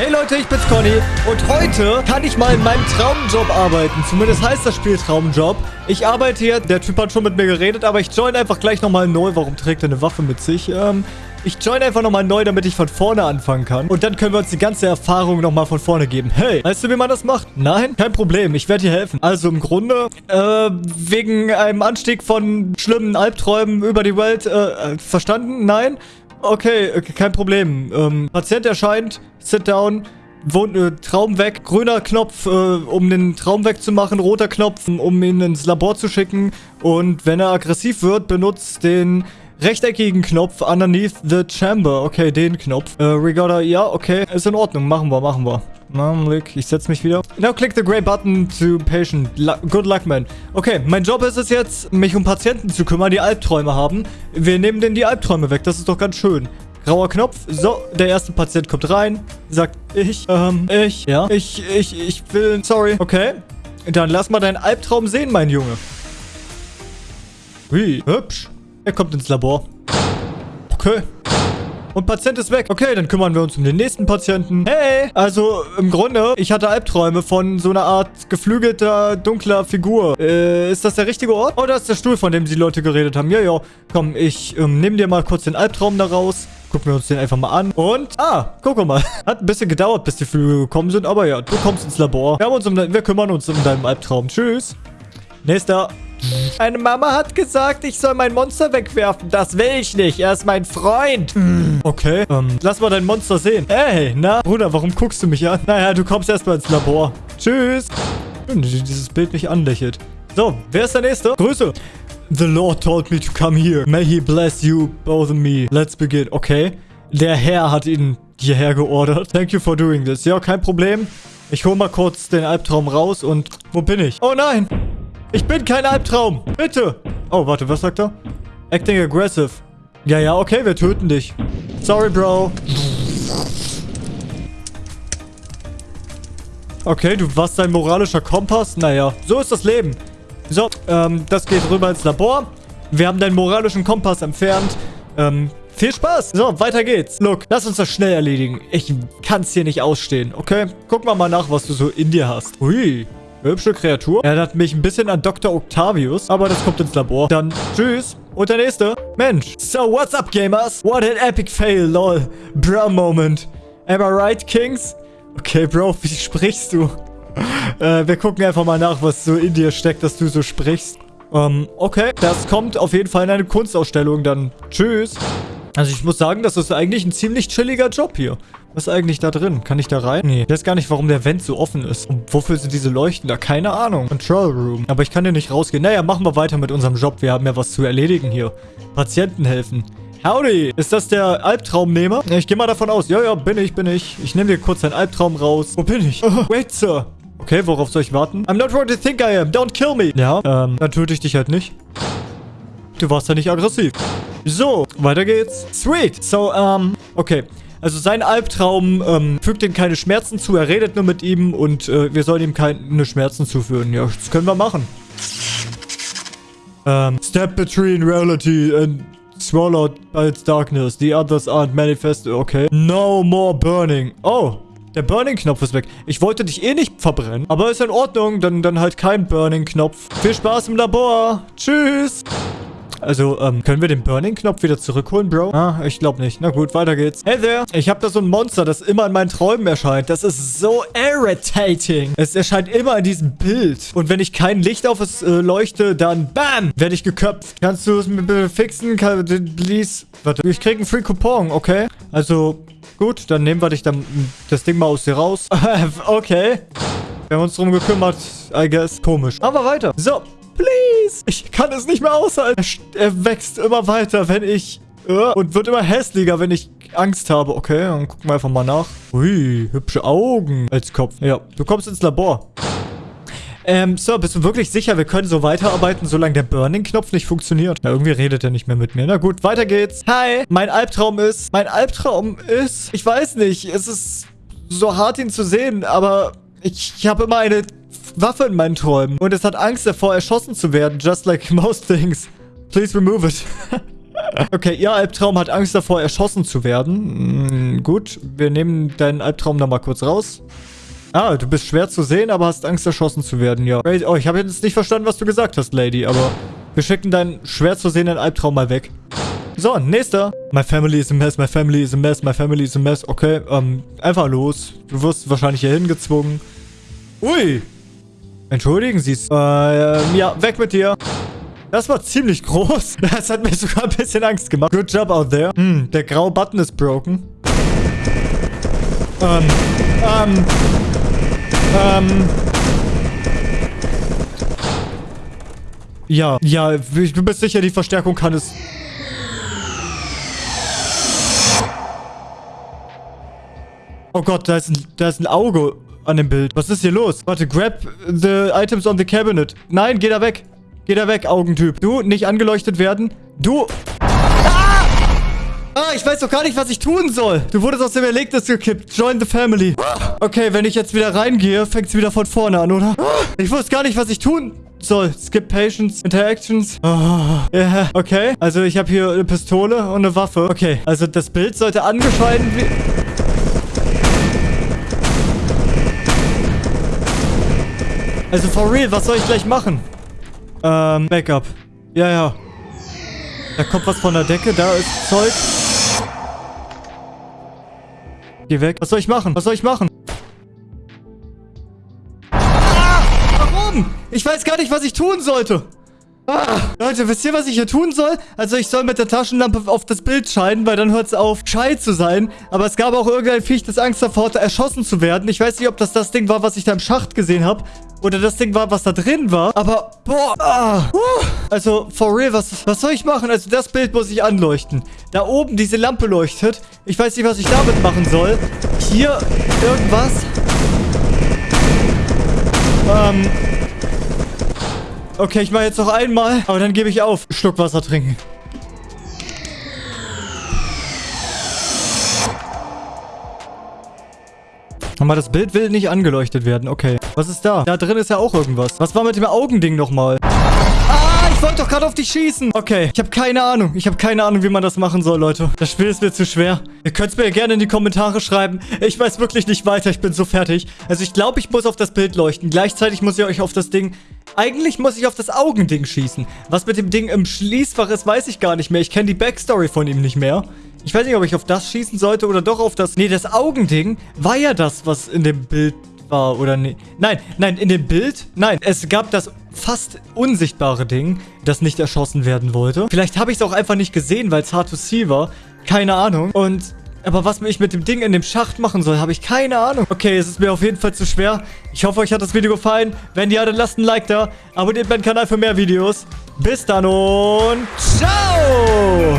Hey Leute, ich bin's Conny und heute kann ich mal in meinem Traumjob arbeiten. Zumindest heißt das Spiel Traumjob. Ich arbeite hier, der Typ hat schon mit mir geredet, aber ich join einfach gleich nochmal neu. Warum trägt er eine Waffe mit sich? Ähm, ich join einfach nochmal neu, damit ich von vorne anfangen kann. Und dann können wir uns die ganze Erfahrung nochmal von vorne geben. Hey, weißt du, wie man das macht? Nein? Kein Problem, ich werde dir helfen. Also im Grunde, äh, wegen einem Anstieg von schlimmen Albträumen über die Welt, äh, verstanden? Nein? Okay, okay, kein Problem. Ähm, Patient erscheint, sit down, Traum weg, grüner Knopf, äh, um den Traum wegzumachen, roter Knopf, um ihn ins Labor zu schicken. Und wenn er aggressiv wird, benutzt den rechteckigen Knopf underneath the chamber. Okay, den Knopf. Äh, we gotta, ja, okay, ist in Ordnung. Machen wir, machen wir. Augenblick, ich setze mich wieder. Now click the gray button to patient. Good luck, man. Okay, mein Job ist es jetzt, mich um Patienten zu kümmern, die Albträume haben. Wir nehmen denen die Albträume weg. Das ist doch ganz schön. Grauer Knopf. So, der erste Patient kommt rein. Sagt, ich, ähm, ich, ja, ich, ich, ich will, sorry. Okay. Dann lass mal deinen Albtraum sehen, mein Junge. Wie, hübsch. Er kommt ins Labor. Okay. Und Patient ist weg. Okay, dann kümmern wir uns um den nächsten Patienten. Hey! Also, im Grunde, ich hatte Albträume von so einer Art geflügelter, dunkler Figur. Äh, ist das der richtige Ort? Oh, da ist der Stuhl, von dem die Leute geredet haben. Ja, ja. Komm, ich ähm, nehme dir mal kurz den Albtraum da raus. Gucken wir uns den einfach mal an. Und, ah, guck mal. Hat ein bisschen gedauert, bis die Flügel gekommen sind. Aber ja, du kommst ins Labor. Wir, haben uns um, wir kümmern uns um deinen Albtraum. Tschüss. Nächster. Meine Mama hat gesagt, ich soll mein Monster wegwerfen. Das will ich nicht. Er ist mein Freund. Okay, ähm, lass mal dein Monster sehen. Hey, na, Bruder, warum guckst du mich an? Naja, du kommst erstmal ins Labor. Tschüss. Schön, dass dieses Bild mich anlächelt. So, wer ist der Nächste? Grüße. The Lord told me to come here. May he bless you, both of me. Let's begin. Okay. Der Herr hat ihn hierher geordert. Thank you for doing this. Ja, kein Problem. Ich hole mal kurz den Albtraum raus und... Wo bin ich? Oh nein! Ich bin kein Albtraum. Bitte. Oh, warte, was sagt er? Acting aggressive. Ja, ja, okay, wir töten dich. Sorry, Bro. Okay, du warst dein moralischer Kompass? Naja, so ist das Leben. So, ähm, das geht rüber ins Labor. Wir haben deinen moralischen Kompass entfernt. Ähm, viel Spaß. So, weiter geht's. Look, lass uns das schnell erledigen. Ich kann's hier nicht ausstehen, okay? Guck mal mal nach, was du so in dir hast. Hui. Hübsche Kreatur. Er hat mich ein bisschen an Dr. Octavius, aber das kommt ins Labor. Dann tschüss. Und der nächste. Mensch. So, what's up, Gamers? What an epic fail, lol. Bro Moment. Am I right, Kings? Okay, Bro, wie sprichst du? Äh, wir gucken einfach mal nach, was so in dir steckt, dass du so sprichst. Ähm, okay. Das kommt auf jeden Fall in eine Kunstausstellung dann. Tschüss. Also ich muss sagen, das ist eigentlich ein ziemlich chilliger Job hier. Was ist eigentlich da drin? Kann ich da rein? Nee. Ich weiß gar nicht, warum der Vent so offen ist. Und wofür sind diese Leuchten da? Keine Ahnung. Control Room. Aber ich kann hier nicht rausgehen. Naja, machen wir weiter mit unserem Job. Wir haben ja was zu erledigen hier. Patienten helfen. Howdy. Ist das der Albtraumnehmer? Ich gehe mal davon aus. Ja, ja, bin ich, bin ich. Ich nehme dir kurz deinen Albtraum raus. Wo bin ich? Oh, wait, Sir. Okay, worauf soll ich warten? I'm not what you think I am. Don't kill me. Ja, ähm, dann töte ich dich halt nicht. Du warst ja nicht aggressiv. So, weiter geht's. Sweet. So, ähm, okay. Also sein Albtraum ähm, fügt ihm keine Schmerzen zu. Er redet nur mit ihm und äh, wir sollen ihm keine Schmerzen zuführen. Ja, das können wir machen. Ähm, step between reality and swallowed by its darkness. The others aren't manifested. Okay. No more burning. Oh. Der Burning-Knopf ist weg. Ich wollte dich eh nicht verbrennen. Aber ist in Ordnung. Dann, dann halt kein Burning-Knopf. Viel Spaß im Labor. Tschüss. Also, ähm, können wir den Burning-Knopf wieder zurückholen, Bro? Ah, ich glaube nicht. Na gut, weiter geht's. Hey there. Ich habe da so ein Monster, das immer in meinen Träumen erscheint. Das ist so irritating. Es erscheint immer in diesem Bild. Und wenn ich kein Licht auf es äh, leuchte, dann BAM! Werde ich geköpft. Kannst du es mir bitte fixen? Kann, please? Warte. Ich krieg einen Free Coupon, okay? Also, gut. Dann nehmen wir dich dann das Ding mal aus dir raus. okay. Wir haben uns drum gekümmert, I guess. Komisch. Aber weiter. So, Please. Ich kann es nicht mehr aushalten. Er, er wächst immer weiter, wenn ich... Uh, und wird immer hässlicher, wenn ich Angst habe. Okay, dann gucken wir einfach mal nach. Ui, hübsche Augen als Kopf. Ja, du kommst ins Labor. Ähm, Sir, bist du wirklich sicher, wir können so weiterarbeiten, solange der Burning-Knopf nicht funktioniert? Na, irgendwie redet er nicht mehr mit mir. Na gut, weiter geht's. Hi, mein Albtraum ist... Mein Albtraum ist... Ich weiß nicht, es ist so hart, ihn zu sehen, aber ich, ich habe immer eine Waffe in meinen Träumen. Und es hat Angst davor, erschossen zu werden. Just like most things. Please remove it. okay, ihr Albtraum hat Angst davor, erschossen zu werden. Mm, gut, wir nehmen deinen Albtraum da mal kurz raus. Ah, du bist schwer zu sehen, aber hast Angst, erschossen zu werden, ja. Oh, ich habe jetzt nicht verstanden, was du gesagt hast, Lady, aber wir schicken deinen schwer zu sehenden Albtraum mal weg. So, nächster. My family is a mess, my family is a mess, my family is a mess. Okay, ähm, einfach los. Du wirst wahrscheinlich hier hingezwungen. Ui. Entschuldigen Sie es. Äh, ja, weg mit dir. Das war ziemlich groß. Das hat mir sogar ein bisschen Angst gemacht. Good job out there. Hm, der graue Button ist broken. Ähm, ähm, ähm. Ja, ja, ich bin mir sicher, die Verstärkung kann es... Oh Gott, da ist, ein, da ist ein Auge an dem Bild. Was ist hier los? Warte, grab the items on the cabinet. Nein, geh da weg. Geh da weg, Augentyp. Du, nicht angeleuchtet werden. Du... Ah, ich weiß doch gar nicht, was ich tun soll. Du wurdest aus dem Erlegnis gekippt. Join the family. Okay, wenn ich jetzt wieder reingehe, fängt es wieder von vorne an, oder? Ich wusste gar nicht, was ich tun soll. Skip Patience, Interactions. Oh, yeah. Okay, also ich habe hier eine Pistole und eine Waffe. Okay, also das Bild sollte angeschalten... Also for real, was soll ich gleich machen? Ähm, Backup. Ja, ja. Da kommt was von der Decke, da ist Zeug. Geh weg. Was soll ich machen? Was soll ich machen? Ah, warum? Ich weiß gar nicht, was ich tun sollte. Ah, Leute, wisst ihr, was ich hier tun soll? Also ich soll mit der Taschenlampe auf das Bild scheinen, weil dann hört es auf, schei zu sein. Aber es gab auch irgendein Viech, das Angst davor hatte, erschossen zu werden. Ich weiß nicht, ob das das Ding war, was ich da im Schacht gesehen habe. Oder das Ding war, was da drin war. Aber, boah. Ah, also, for real, was, was soll ich machen? Also, das Bild muss ich anleuchten. Da oben, diese Lampe leuchtet. Ich weiß nicht, was ich damit machen soll. Hier, irgendwas. Ähm... Okay, ich mache jetzt noch einmal. Aber dann gebe ich auf. Schluck Wasser trinken. Aber das Bild will nicht angeleuchtet werden. Okay. Was ist da? Da drin ist ja auch irgendwas. Was war mit dem Augending nochmal? Ah, ich wollte doch gerade auf dich schießen. Okay, ich habe keine Ahnung. Ich habe keine Ahnung, wie man das machen soll, Leute. Das Spiel ist mir zu schwer. Ihr könnt es mir gerne in die Kommentare schreiben. Ich weiß wirklich nicht weiter. Ich bin so fertig. Also ich glaube, ich muss auf das Bild leuchten. Gleichzeitig muss ich euch auf das Ding eigentlich muss ich auf das Augending schießen. Was mit dem Ding im Schließfach ist, weiß ich gar nicht mehr. Ich kenne die Backstory von ihm nicht mehr. Ich weiß nicht, ob ich auf das schießen sollte oder doch auf das... Nee, das Augending war ja das, was in dem Bild war, oder nee. Nein, nein, in dem Bild... Nein, es gab das fast unsichtbare Ding, das nicht erschossen werden wollte. Vielleicht habe ich es auch einfach nicht gesehen, weil es hard to see war. Keine Ahnung. Und aber was ich mit dem Ding in dem Schacht machen soll, habe ich keine Ahnung. Okay, es ist mir auf jeden Fall zu schwer. Ich hoffe, euch hat das Video gefallen. Wenn ja, dann lasst ein Like da. Abonniert meinen Kanal für mehr Videos. Bis dann und ciao!